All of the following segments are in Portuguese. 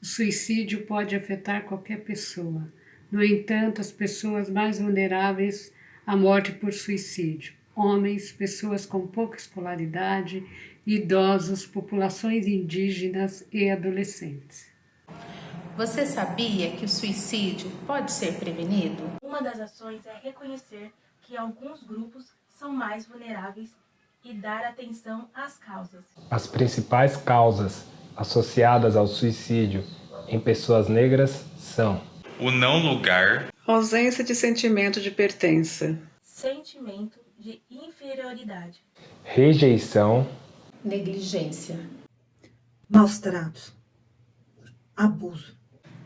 O suicídio pode afetar qualquer pessoa. No entanto, as pessoas mais vulneráveis à morte por suicídio, homens, pessoas com pouca escolaridade, idosos, populações indígenas e adolescentes. Você sabia que o suicídio pode ser prevenido? Uma das ações é reconhecer que alguns grupos são mais vulneráveis e dar atenção às causas. As principais causas associadas ao suicídio em pessoas negras são o não lugar, ausência de sentimento de pertença, sentimento de inferioridade, rejeição, negligência, maus tratos, abuso,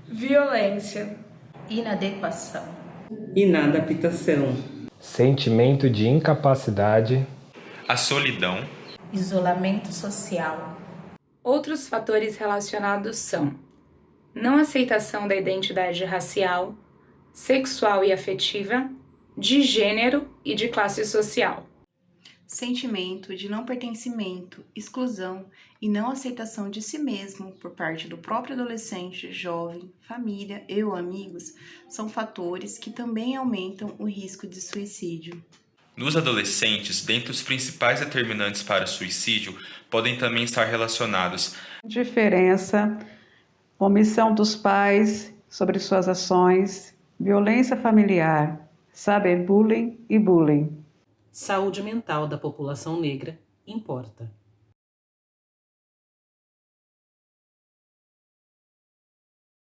violência, inadequação, inadaptação, sentimento de incapacidade, a solidão, isolamento social. Outros fatores relacionados são não aceitação da identidade racial, sexual e afetiva, de gênero e de classe social. Sentimento de não pertencimento, exclusão e não aceitação de si mesmo por parte do próprio adolescente, jovem, família e ou amigos são fatores que também aumentam o risco de suicídio. Nos adolescentes, dentre os principais determinantes para o suicídio, podem também estar relacionados diferença, omissão dos pais sobre suas ações, violência familiar, cyberbullying e bullying. Saúde mental da população negra importa.